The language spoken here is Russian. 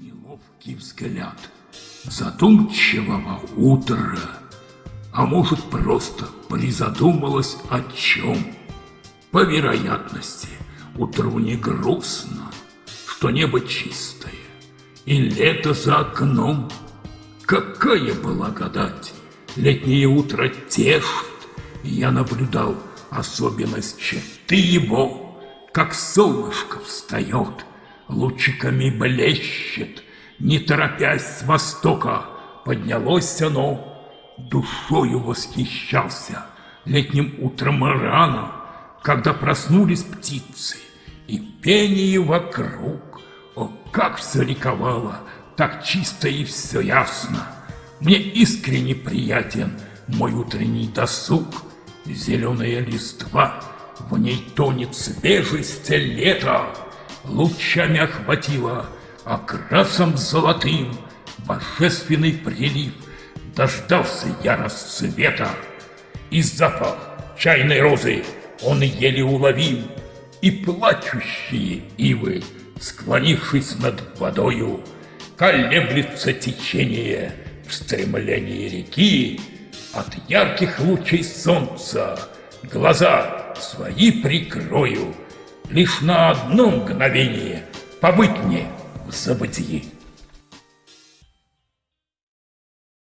Неловкий взгляд задумчивого утра, а может просто призадумалась о чем. По вероятности, утру не грустно, что небо чистое, и лето за окном. Какая благодать! Летнее утро тешит, я наблюдал особенность черты его, как солнышко встает, лучиками блещет, не торопясь с востока, поднялось оно, душою восхищался летним утром рано, когда проснулись птицы, и пение вокруг, о, как все ликовало, так чисто и все ясно. Мне искренне приятен мой утренний досуг, зеленая листва, в ней тонет свежесть лета, лучами охватила окрасом золотым божественный прилив, дождался я расцвета, и запах чайной розы он еле уловим, и плачущие ивы, склонившись над водою, колеблется течение в стремлении реки, от ярких лучей солнца глаза свои прикрою, лишь на одно мгновение побыть мне в забытии.